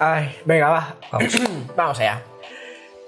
Ay, venga, va. Vamos. Vamos allá.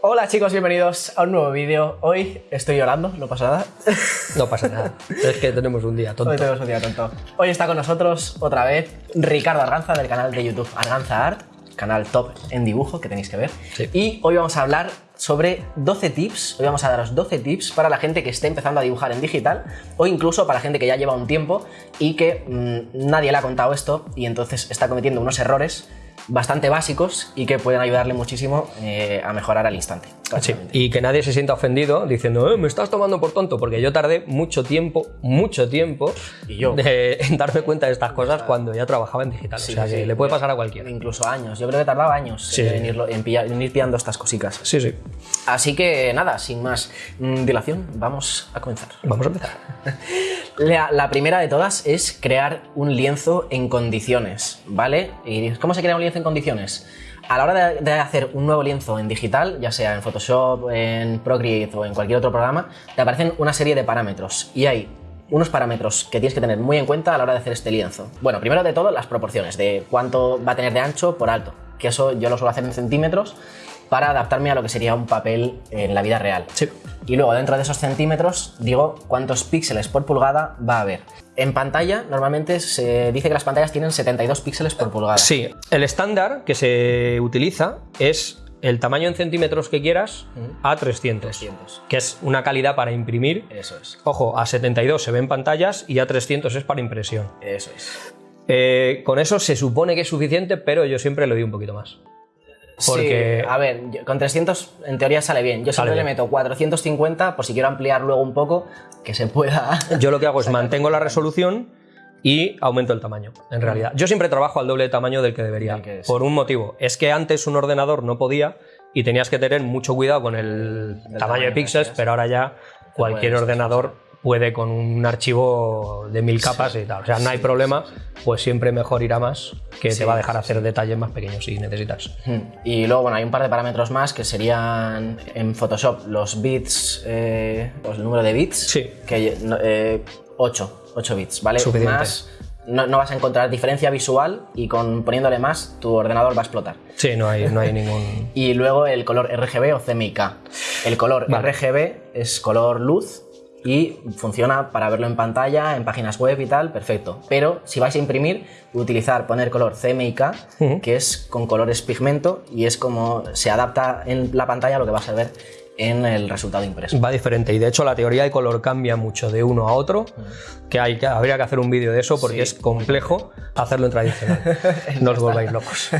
Hola chicos, bienvenidos a un nuevo vídeo. Hoy estoy llorando, no pasa nada. No pasa nada. Es que tenemos un día tonto. Hoy tenemos un día tonto. Hoy está con nosotros otra vez Ricardo Arganza del canal de YouTube Arganza Art, canal top en dibujo que tenéis que ver. Sí. Y hoy vamos a hablar sobre 12 tips, hoy vamos a daros 12 tips para la gente que esté empezando a dibujar en digital o incluso para la gente que ya lleva un tiempo y que mmm, nadie le ha contado esto y entonces está cometiendo unos errores bastante básicos y que pueden ayudarle muchísimo eh, a mejorar al instante. Sí, y que nadie se sienta ofendido diciendo, "Eh, me estás tomando por tonto, porque yo tardé mucho tiempo, mucho tiempo Y yo. de- en darme cuenta de estas cosas cuando ya trabajaba en digital. Sí, o sea sí, que le puede pasar a cualquiera. Incluso años. Yo creo que tardaba años Sí. en, irlo- en pillar- en ir pillando estas cositas. Sí, sí. Así que nada, sin más mm, dilación, vamos a comenzar. Vamos a empezar. La, la primera de todas es crear un lienzo en condiciones, ¿vale? ¿Y cómo se crea un lienzo en condiciones? A la hora de, de hacer un nuevo lienzo en digital, ya sea en Photoshop, en Procreate o en cualquier otro programa, te aparecen una serie de parámetros y hay unos parámetros que tienes que tener muy en cuenta a la hora de hacer este lienzo. Bueno, primero de todo, las proporciones de cuánto va a tener de ancho por alto, que eso yo lo suelo hacer en centímetros para adaptarme a lo que sería un papel en la vida real. Sí. Y luego dentro de esos centímetros digo cuántos píxeles por pulgada va a haber. En pantalla normalmente se dice que las pantallas tienen 72 píxeles por pulgada. Sí, el estándar que se utiliza es el tamaño en centímetros que quieras a 300, 300. que es una calidad para imprimir. Eso es. Ojo, a 72 se ven pantallas y a 300 es para impresión. Eso es. Eh, con eso se supone que es suficiente, pero yo siempre le doy un poquito más. Porque- Sí, a ver, yo- con 300 en teoría sale bien. Yo siempre le meto 450 por si quiero ampliar luego un poco, que se pueda. Yo lo que hago es mantengo la resolución y aumento el tamaño, en realidad. Yo siempre trabajo al doble de tamaño del que debería, que por un motivo. Es que antes un ordenador no podía y tenías que tener mucho cuidado con el tamaño tamaño de píxeles, pero ahora ya cualquier ordenador puede con un archivo de mil capas y tal. O sea, no hay problema, pues siempre mejor irá más, que te va a dejar hacer detalles más pequeños si necesitas. Y luego, bueno, hay un par de parámetros más que serían en Photoshop los bits, eh, pues el número de bits. Sí. Que, eh, 8, 8 bits, ¿vale? Suficiente. Más, no, no vas a encontrar diferencia visual y con poniéndole más tu ordenador va a explotar. Sí, no hay, no hay ningún... Y luego el color RGB o CMYK. El color Vale. RGB es color luz y funciona para verlo en pantalla, en páginas web y tal, perfecto. Pero si vais a imprimir, utilizar, poner color CMYK, Ujú. que es con colores pigmento y es como se adapta en la pantalla a lo que vas a ver en el resultado impreso. Va diferente y de hecho la teoría de color cambia mucho de uno a otro, que, hay que habría que hacer un vídeo de eso porque Sí. es complejo hacerlo en tradicional. no os volváis locos.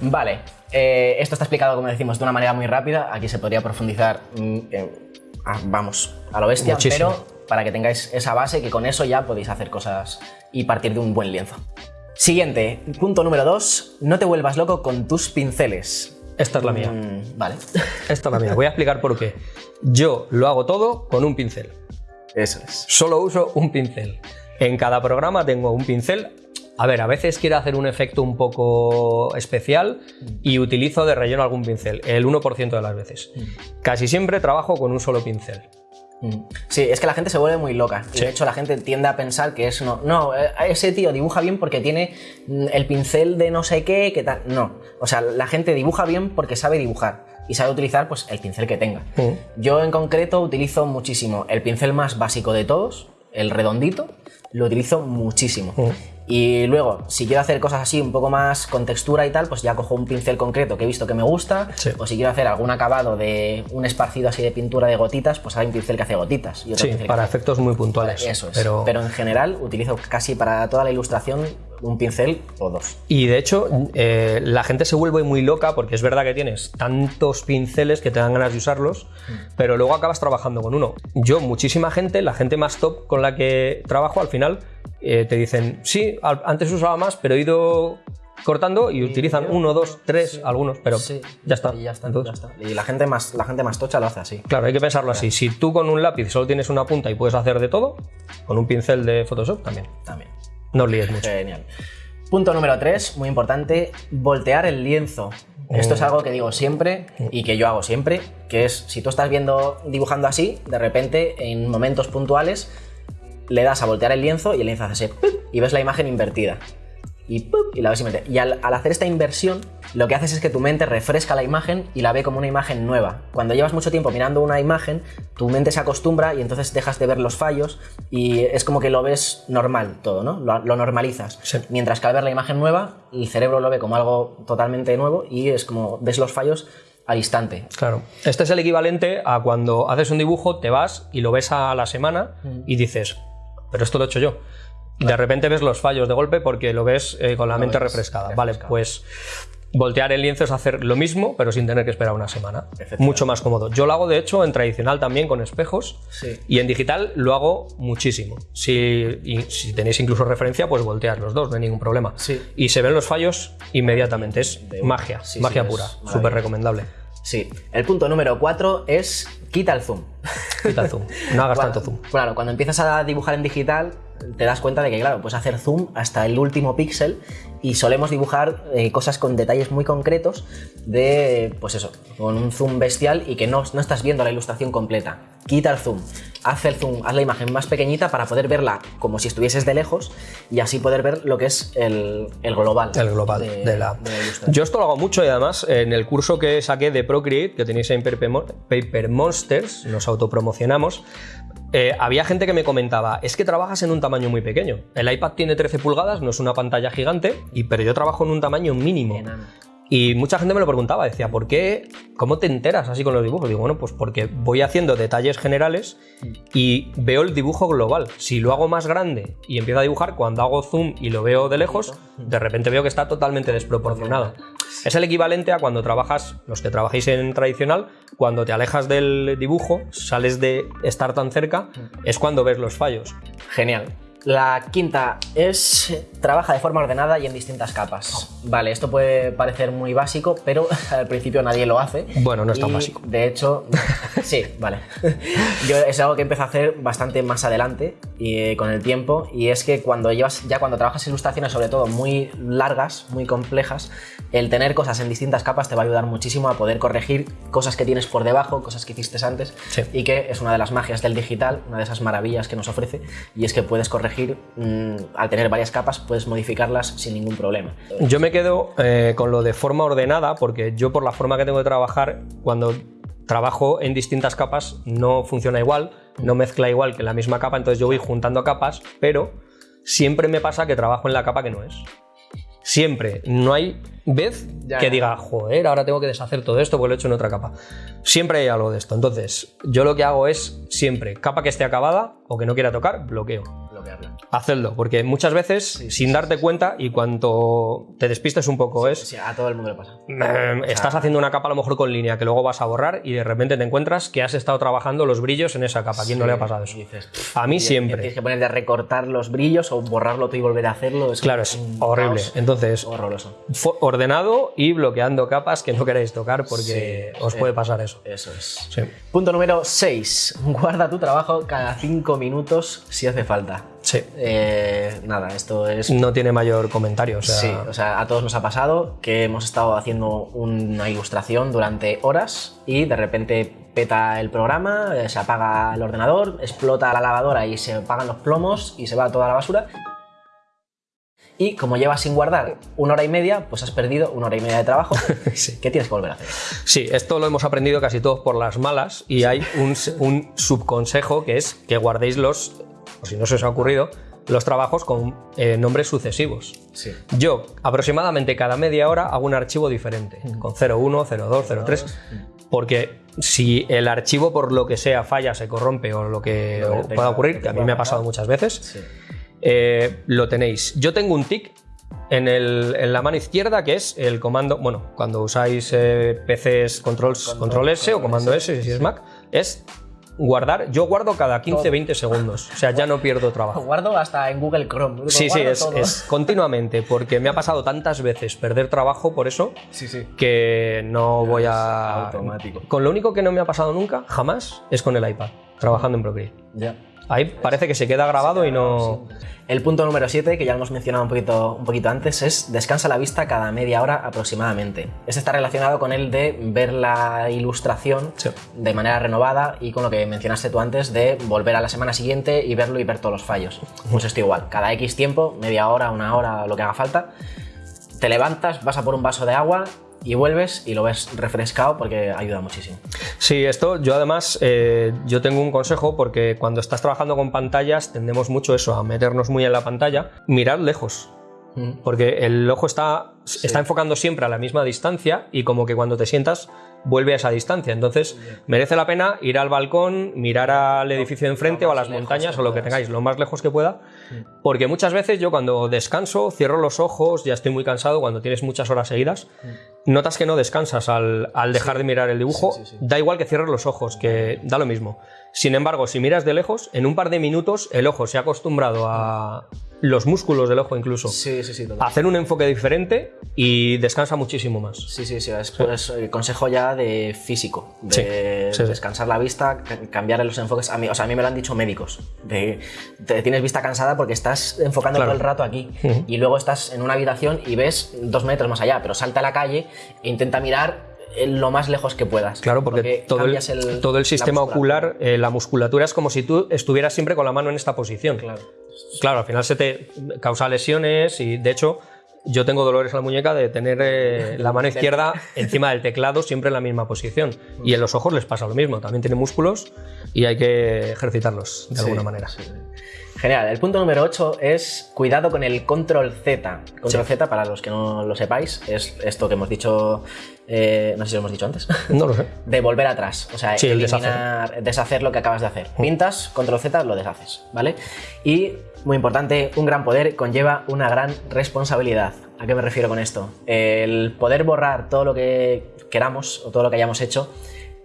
Vale, eh, esto está explicado, como decimos, de una manera muy rápida. Aquí se podría profundizar, mm, en- ah, vamos, a lo bestia, Muchísimo. pero para que tengáis esa base, que con eso ya podéis hacer cosas y partir de un buen lienzo. Siguiente, punto número 2, no te vuelvas loco con tus pinceles. Esta es la mía. Mm, vale, Esta es la mía. Voy a explicar por qué. Yo lo hago todo con un pincel. eso es. Solo uso un pincel. En cada programa tengo un pincel. A ver, a veces quiero hacer un efecto un poco especial y utilizo de relleno algún pincel, el 1% de las veces. Casi siempre trabajo con un solo pincel. Mm. Sí, es que la gente se vuelve muy loca. Sí. de hecho la gente tiende a pensar que es no. No, eh, ese tío dibuja bien porque tiene mm, el pincel de no sé qué, que tal. No. O sea, la gente dibuja bien porque sabe dibujar. Y sabe utilizar pues, el pincel que tenga. Mm. Yo en concreto utilizo muchísimo el pincel más básico de todos, el redondito. Lo utilizo muchísimo. Mm. Y luego, si quiero hacer cosas así un poco más con textura y tal, pues ya cojo un pincel concreto que he visto que me gusta. Sí. O si quiero hacer algún acabado de un esparcido así de pintura de gotitas, pues hay un pincel que hace gotitas. Y otro Sí, para hace- efectos muy puntuales. Eso es. Pero... Pero... en general utilizo casi para toda la ilustración un pincel o dos. Y de hecho, eh, la gente se vuelve muy loca porque es verdad que tienes tantos pinceles que te dan ganas de usarlos, pero luego acabas trabajando con uno. Yo, muchísima gente, la gente más top con la que trabajo, al final eh, te dicen, sí, al- antes usaba más, pero he ido cortando y utilizan uno, dos, tres, algunos, pero ya está. Y ya está, Entonces, ya está. Y la gente, más, la gente más tocha lo hace así. Claro, hay que pensarlo así. Si tú con un lápiz solo tienes una punta y puedes hacer de todo, con un pincel de Photoshop también. También. No os líes mucho. Genial. Punto número 3, muy importante, voltear el lienzo. Esto es algo que digo siempre y que yo hago siempre, que es si tú estás viendo dibujando así, de repente en momentos puntuales le das a voltear el lienzo y el lienzo hace así y ves la imagen invertida. y, y la ves y mete. Y al, al hacer esta inversión, lo que haces es que tu mente refresca la imagen y la ve como una imagen nueva. Cuando llevas mucho tiempo mirando una imagen, tu mente se acostumbra y entonces dejas de ver los fallos y es como que lo ves normal todo, ¿no? Lo, lo normalizas. Sí. Mientras que al ver la imagen nueva, el cerebro lo ve como algo totalmente nuevo y es como ves los fallos al instante. Claro. Este es el equivalente a cuando haces un dibujo, te vas y lo ves a la semana y dices, pero esto lo he hecho yo. De repente ves los fallos de golpe porque lo ves eh, con la mente refrescada. Vale, pues voltear el lienzo es hacer lo mismo, pero sin tener que esperar una semana. Mucho más cómodo. Yo lo hago, de hecho, en tradicional también con espejos. Sí. Y en digital lo hago muchísimo. Si, y si tenéis incluso referencia, pues voltear los dos, no hay ningún problema. Sí. Y se ven los fallos inmediatamente. Es magia, Sí, magia pura. Súper recomendable. Sí. El punto número 4 es quita el zoom. Quita el zoom. No hagas Cuando- tanto zoom. Claro, cuando empiezas a dibujar en digital, te das cuenta de que, claro, puedes hacer zoom hasta el último píxel y solemos dibujar eh, cosas con detalles muy concretos de, pues eso, con un zoom bestial y que no, no estás viendo la ilustración completa. Quita el zoom, haz el zoom, haz la imagen más pequeñita para poder verla como si estuvieses de lejos y así poder ver lo que es el, el global. El global de, de, la... de. Yo esto lo hago mucho y además en el curso que saqué de Procreate, que tenéis en Paper Mo- Paper Monsters, nos autopromocionamos, eh, había gente que me comentaba, es que trabajas en un tamaño muy pequeño. El iPad tiene 13 pulgadas, no es una pantalla gigante, y, pero yo trabajo en un tamaño mínimo. Enano. Y mucha gente me lo preguntaba, decía, ¿por qué? ¿Cómo te enteras así con los dibujos? Digo, bueno, pues porque voy haciendo detalles generales y veo el dibujo global. Si lo hago más grande y empiezo a dibujar, cuando hago zoom y lo veo de lejos, de repente veo que está totalmente desproporcionado. Es el equivalente a cuando trabajas, los que trabajéis en tradicional, cuando te alejas del dibujo, sales de estar tan cerca, es cuando ves los fallos. Genial. La quinta es trabaja de forma ordenada y en distintas capas. Vale, esto puede parecer muy básico, pero al principio nadie lo hace. Bueno, no es tan básico. De hecho, sí, vale. Yo es algo que empecé a hacer bastante más adelante y eh, con el tiempo y es que cuando llevas ya cuando trabajas ilustraciones sobre todo muy largas, muy complejas, el tener cosas en distintas capas te va a ayudar muchísimo a poder corregir cosas que tienes por debajo, cosas que hiciste antes Sí. y que es una de las magias del digital, una de esas maravillas que nos ofrece, y es que puedes corregir, mm, al tener varias capas, puedes modificarlas sin ningún problema. Yo me quedo eh, con lo de forma ordenada, porque yo por la forma que tengo de trabajar, cuando trabajo en distintas capas, no funciona igual, no mezcla igual que en la misma capa, entonces yo voy juntando capas, pero siempre me pasa que trabajo en la capa que no es. Siempre, no hay vez Ya, que ya. diga, joder, ahora tengo que deshacer todo esto porque lo he hecho en otra capa. Siempre hay algo de esto. Entonces, yo lo que hago es siempre, capa que esté acabada o que no quiera tocar, bloqueo. Hacedlo, porque muchas veces, sí, sin sí, darte cuenta y cuanto te despistes un poco, es. Sí, a todo el mundo le pasa. eh, estás haciendo una capa a lo mejor con línea que luego vas a borrar y de repente te encuentras que has estado trabajando los brillos en esa capa. ¿A quién no le ha pasado eso? Dices, A mí y- y siempre. Tienes que ponerte a recortar los brillos o borrarlo tú y volver a hacerlo. Es Claro, es horrible. Entonces, horroroso. ordenado y bloqueando capas que no queréis tocar porque os puede pasar eso. Eso es. Punto número 6. Guarda tu trabajo cada 5 minutos si hace falta. Sí. Eh, nada, esto es No tiene mayor comentario. O sea, Sí, o sea, a todos nos ha pasado que hemos estado haciendo una ilustración durante horas y de repente peta el programa, eh, se apaga el ordenador, explota la lavadora y se apagan los plomos y se va toda la basura. Y como llevas sin guardar una hora y media, pues has perdido una hora y media de trabajo Sí. que tienes que volver a hacer. Sí, esto lo hemos aprendido casi todos por las malas y hay un, un subconsejo que es que guardéis los, o si no se os ha ocurrido, los trabajos con eh, nombres sucesivos. Sí. Yo aproximadamente cada media hora hago un archivo diferente, con 01, 02, 03, porque si el archivo por lo que sea falla, se corrompe o lo que pueda ocurrir, que a mí me ha pasado muchas veces, Sí. eh, lo tenéis. Yo tengo un tic en, el- en la mano izquierda que es el comando, bueno, cuando usáis eh, PCs control, Control- control S o comando S, si es Mac, es guardar, yo guardo cada 15, Todo. 20 segundos, o sea, ya no pierdo trabajo. Guardo hasta en Google Chrome. lo Sí, sí, es continuamente, porque me ha pasado tantas veces perder trabajo por eso Sí, sí. que no voy a... automático. Con lo único que no me ha pasado nunca, jamás, es con el iPad, trabajando en Procreate. Ya. Ahí parece que se queda grabado y no... El punto número 7, que ya hemos mencionado un poquito, un poquito antes, es descansa la vista cada media hora aproximadamente. Este está relacionado con el de ver la ilustración Sí. de manera renovada y con lo que mencionaste tú antes de volver a la semana siguiente y verlo y ver todos los fallos. Pues esto igual, cada X tiempo, media hora, una hora, lo que haga falta, te levantas, vas a por un vaso de agua y vuelves y lo ves refrescado porque ayuda muchísimo. Sí, esto yo además, eh, yo tengo un consejo porque cuando estás trabajando con pantallas tendemos mucho eso, a meternos muy en la pantalla, mirar lejos. Porque el ojo está, está enfocando siempre a la misma distancia y como que cuando te sientas vuelve a esa distancia. Entonces merece la pena ir al balcón, mirar al edificio de enfrente o a las montañas o lo que tengáis, lo más lejos que pueda. Porque muchas veces yo cuando descanso, cierro los ojos, ya estoy muy cansado, cuando tienes muchas horas seguidas, notas que no descansas al, al dejar de mirar el dibujo. Sí, sí, sí. Da igual que cierres los ojos, que da lo mismo. Sin embargo, si miras de lejos, en un par de minutos el ojo se ha acostumbrado a los músculos del ojo incluso Sí, sí, sí, hacer un enfoque diferente y descansa muchísimo más. Sí, sí, sí, es consejo ya de físico, de Sí, sí, sí. descansar la vista, ca- cambiar los enfoques. A mí, o sea, a mí me lo han dicho médicos, de te tienes vista cansada porque estás enfocando Claro. todo el rato aquí y luego estás en una habitación y ves dos metros más allá, pero salta a la calle e intenta mirar lo más lejos que puedas. Claro, porque, todo, el, todo sistema ocular, eh, la musculatura es como si tú estuvieras siempre con la mano en esta posición. Claro. Claro, al final se te causa lesiones y de hecho yo tengo dolores en la muñeca de tener eh, la mano izquierda encima del teclado siempre en la misma posición. Y en los ojos les pasa lo mismo, también tienen músculos y hay que ejercitarlos de alguna Sí, manera. sí. Genial. El punto número 8 es cuidado con el control Z. Control Z, para los que no lo sepáis, es esto que hemos dicho, eh, no sé si lo hemos dicho antes, No lo sé. de volver atrás. O sea, Sí, el eliminar, deshacer. lo que acabas de hacer. Pintas, control Z, lo deshaces, ¿vale? Y, muy importante, un gran poder conlleva una gran responsabilidad. ¿A qué me refiero con esto? El poder borrar todo lo que queramos o todo lo que hayamos hecho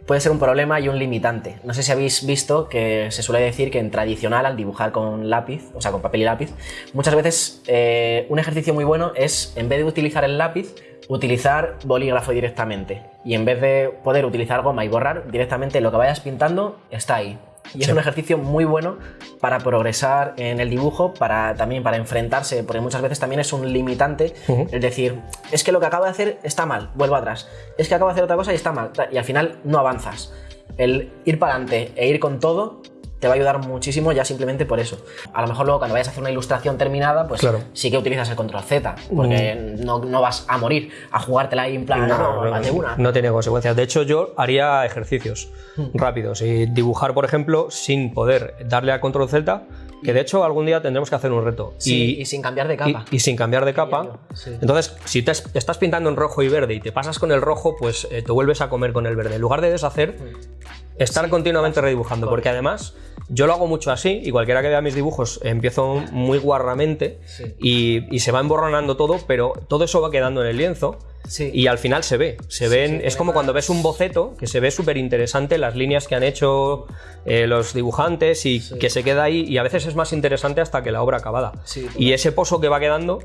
puede ser un problema y un limitante. No sé si habéis visto que se suele decir que en tradicional al dibujar con lápiz, o sea, con papel y lápiz, muchas veces eh, un ejercicio muy bueno es, en vez de utilizar el lápiz, utilizar bolígrafo directamente. Y en vez de poder utilizar goma y borrar, directamente lo que vayas pintando está ahí. Y es un ejercicio muy bueno para progresar en el dibujo, para también para enfrentarse, porque muchas veces también es un limitante el decir, es que lo que acabo de hacer está mal, vuelvo atrás. Es que acabo de hacer otra cosa y está mal. Y al final no avanzas. El ir para adelante e ir con todo te va a ayudar muchísimo ya simplemente por eso. A lo mejor luego cuando vayas a hacer una ilustración terminada, pues Claro. sí que utilizas el control Z, porque no, no vas a morir a jugártela ahí en plan, no, una. no tiene consecuencias. De hecho, yo haría ejercicios Hmm. rápidos y dibujar, por ejemplo, sin poder darle a control Z, que de hecho algún día tendremos que hacer un reto. Sí, y, y, sin cambiar de capa. y sin cambiar de capa. Sí. Entonces, si te es- estás pintando en rojo y verde y te pasas con el rojo, pues eh, te vuelves a comer con el verde. En lugar de deshacer, estar continuamente redibujando. Porque además, yo lo hago mucho así y cualquiera que vea mis dibujos empiezo muy guarramente Sí. y, y se va emborronando todo, pero todo eso va quedando en el lienzo. Sí. Y al final se ve, se ven, es como cuando ves un boceto que se ve súper interesante las líneas que han hecho eh, los dibujantes y que se queda ahí y a veces es más interesante hasta que la obra acabada. Y ese pozo que va quedando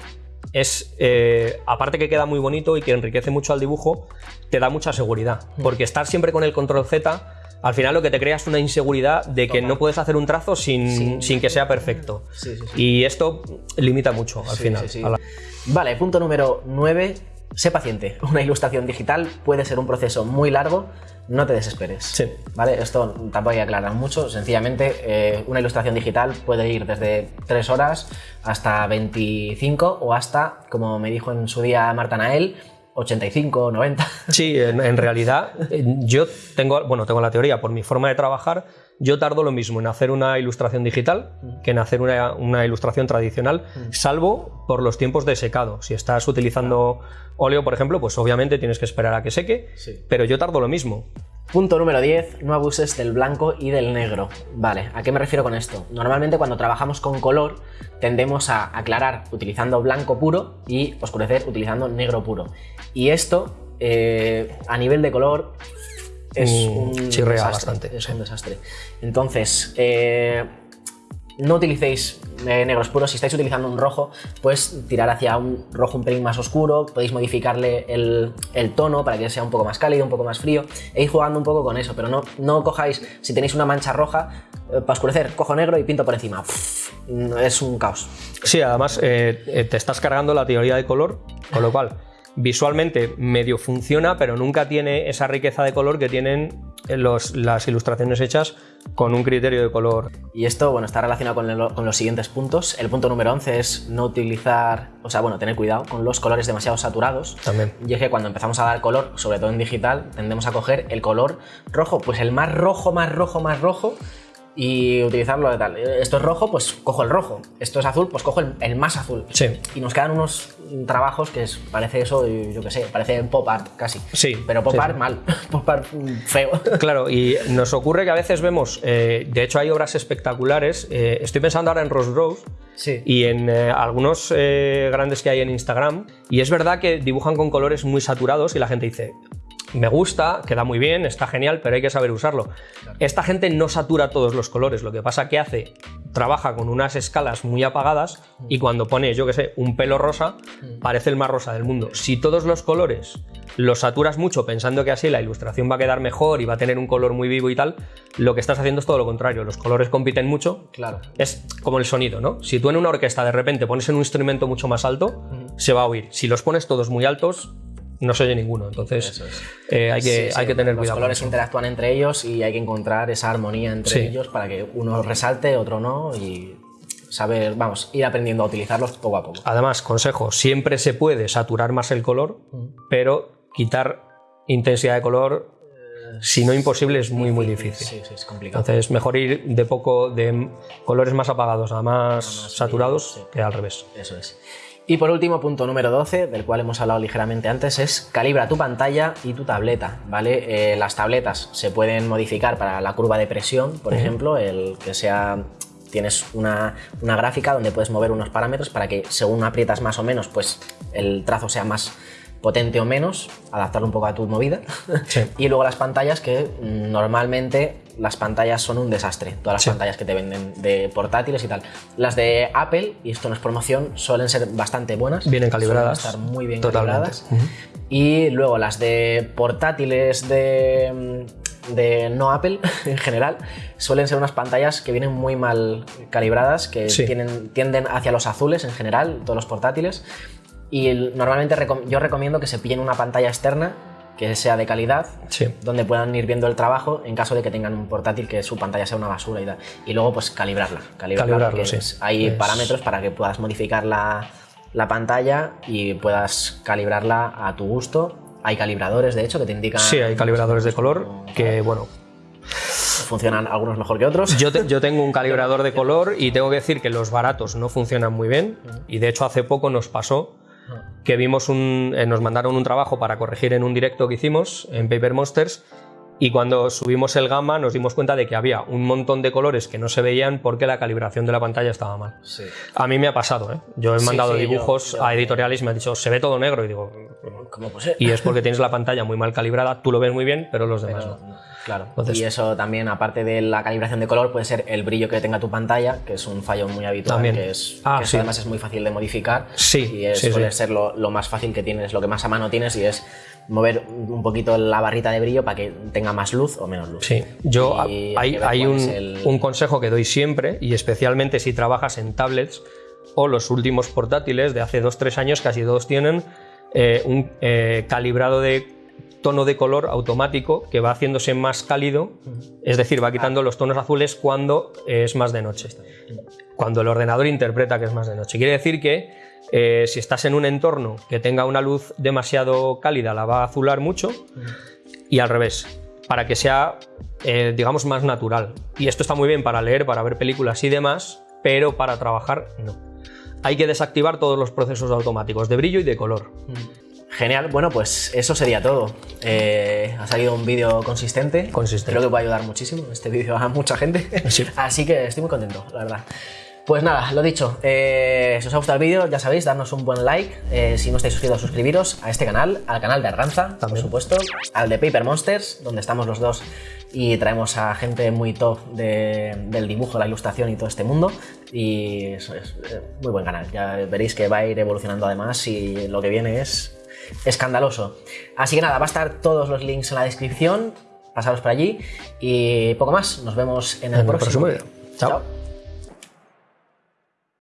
es, eh, aparte que queda muy bonito y que enriquece mucho al dibujo, te da mucha seguridad. Mm. Porque estar siempre con el control Z, al final lo que te crea es una inseguridad de que no puedes hacer un trazo sin, Sin- sin que sea perfecto. Sí, sí, sí. Y esto limita mucho al final. la- Vale, punto número 9. Sé paciente. Una ilustración digital puede ser un proceso muy largo. No te desesperes. Sí. Vale, esto tampoco hay que aclarar mucho. Sencillamente, eh, una ilustración digital puede ir desde 3 horas hasta 25 o hasta, como me dijo en su día Marta Nael, 85, 90. Sí, en, en realidad yo tengo, bueno, tengo la teoría, por mi forma de trabajar, yo tardo lo mismo en hacer una ilustración digital que en hacer una, una ilustración tradicional, salvo por los tiempos de secado. Si estás utilizando óleo, por ejemplo, pues obviamente tienes que esperar a que seque, Sí. pero yo tardo lo mismo. Punto número 10, no abuses del blanco y del negro. Vale, ¿a qué me refiero con esto? Normalmente cuando trabajamos con color tendemos a aclarar utilizando blanco puro y oscurecer utilizando negro puro. Y esto, eh, a nivel de color, es Mm, un desastre, bastante, Es un desastre. Entonces, eh, no utilicéis eh, negros puros, si estáis utilizando un rojo, pues tirar hacia un rojo un pelín más oscuro, podéis modificarle el, tono para que sea un poco más cálido, un poco más frío, e ir jugando un poco con eso, pero no, no cojáis, si tenéis una mancha roja, eh, para oscurecer, cojo negro y pinto por encima. es un caos. Sí, además eh, te estás cargando la teoría de color, con lo cual visualmente medio funciona, pero nunca tiene esa riqueza de color que tienen las ilustraciones hechas con un criterio de color. Y esto, bueno, está relacionado con, los siguientes puntos. El punto número 11 es no utilizar, o sea, bueno, tener cuidado con los colores demasiado saturados. También. Y es que cuando empezamos a dar color, sobre todo en digital, tendemos a coger el color rojo, pues el más rojo, más rojo, más rojo, y utilizarlo de tal. Esto es rojo, pues cojo el rojo. Esto es azul, pues cojo el, más azul. Sí. Y nos quedan unos trabajos que es, parece eso, yo qué sé, parece pop art casi. Sí. Pero pop art mal, pop art feo. Claro, y nos ocurre que a veces vemos, eh, de hecho hay obras espectaculares, eh, estoy pensando ahora en Rose Rose, Sí. y en eh, algunos grandes que hay en Instagram. Y es verdad que dibujan con colores muy saturados y la gente dice, me gusta, queda muy bien, está genial, pero hay que saber usarlo. Esta gente no satura todos los colores, lo que pasa que hace, trabaja con unas escalas muy apagadas y cuando pone, yo que sé, un pelo rosa, parece el más rosa del mundo. Si todos los colores los saturas mucho pensando que así la ilustración va a quedar mejor y va a tener un color muy vivo y tal, lo que estás haciendo es todo lo contrario. Los colores compiten mucho. Claro. Es como el sonido, ¿no? Si tú en una orquesta de repente pones en un instrumento mucho más alto, se va a oír. Si los pones todos muy altos, no se oye ninguno. Entonces eh, hay, que, hay que tener los cuidado. Los colores interactúan entre ellos y hay que encontrar esa armonía entre ellos para que uno resalte, otro no y saber, vamos, ir aprendiendo a utilizarlos poco a poco. Además, consejo, siempre se puede saturar más el color, pero quitar intensidad de color si no imposible, es muy, muy difícil. Sí, sí, es complicado. Entonces, mejor ir de poco de colores más apagados a más, saturados que al revés. Eso es. Y por último, punto número 12, del cual hemos hablado ligeramente antes, es calibra tu pantalla y tu tableta, ¿vale? Eh, las tabletas se pueden modificar para la curva de presión, por ejemplo, el que sea tienes una, una, gráfica donde puedes mover unos parámetros para que según aprietas más o menos, pues el trazo sea más potente o menos, adaptarlo un poco a tu movida. y luego las pantallas que normalmente las pantallas son un desastre, todas las pantallas que te venden de portátiles y tal. Las de Apple, y esto no es promoción, suelen ser bastante buenas. Vienen calibradas. estar muy bien calibradas. Y luego las de portátiles de, de no Apple en general suelen ser unas pantallas que vienen muy mal calibradas, que tienen, tienden hacia los azules en general, todos los portátiles. Y normalmente yo recomiendo que se pillen una pantalla externa que sea de calidad, donde puedan ir viendo el trabajo en caso de que tengan un portátil que su pantalla sea una basura y tal. Y luego pues calibrarla, calibrarla, hay parámetros para que puedas modificar la, la, pantalla y puedas calibrarla a tu gusto. Hay calibradores, de hecho, que te indican... Sí, hay calibradores de color que, bueno, funcionan algunos mejor que otros. Yo, yo, tengo un calibrador de color y tengo que decir que los baratos no funcionan muy bien. Y de hecho hace poco nos pasó que vimos un, eh, nos mandaron un trabajo para corregir en un directo que hicimos en Paper Monsters y cuando subimos el gamma nos dimos cuenta de que había un montón de colores que no se veían porque la calibración de la pantalla estaba mal. A mí me ha pasado, ¿eh? Yo he mandado dibujos a editoriales y me han dicho, se ve todo negro y digo, ¿cómo puede ser? Y es porque tienes la pantalla muy mal calibrada, tú lo ves muy bien, pero los demás no. Claro. y eso también, aparte de la calibración de color, puede ser el brillo que tenga tu pantalla, que es un fallo muy habitual, que, es, ah, además es muy fácil de modificar. Sí, y es, suele ser lo, lo, más fácil que tienes, lo que más a mano tienes y es mover un poquito la barrita de brillo para que tenga más luz o menos luz. Sí, yo hay, hay un, un consejo que doy siempre y especialmente si trabajas en tablets o los últimos portátiles de hace 2-3 años, casi todos tienen eh, un eh, calibrado de tono de color automático que va haciéndose más cálido, es decir, va quitando los tonos azules cuando es más de noche, cuando el ordenador interpreta que es más de noche. Quiere decir que eh, si estás en un entorno que tenga una luz demasiado cálida, la va a azular mucho y al revés, para que sea, eh, digamos, más natural. Y esto está muy bien para leer, para ver películas y demás, pero para trabajar no. Hay que desactivar todos los procesos automáticos de brillo y de color. Genial, bueno, pues eso sería todo. Eh, ha salido un vídeo consistente. Consistente. Creo que va a ayudar muchísimo este vídeo a mucha gente. Así que estoy muy contento, la verdad. Pues nada, lo dicho, eh, si os ha gustado el vídeo, ya sabéis, darnos un buen like. Eh, si no estáis suscritos, suscribiros a este canal, al canal de Arganza, por supuesto, al de Paper Monsters, donde estamos los dos y traemos a gente muy top de- del dibujo, la ilustración y todo este mundo. Y eso es eh, muy buen canal. Ya veréis que va a ir evolucionando además y lo que viene es escandaloso. Así que nada, va a estar todos los links en la descripción. Pasaros por allí y poco más. Nos vemos en el, En el próximo. próximo vídeo. Chao.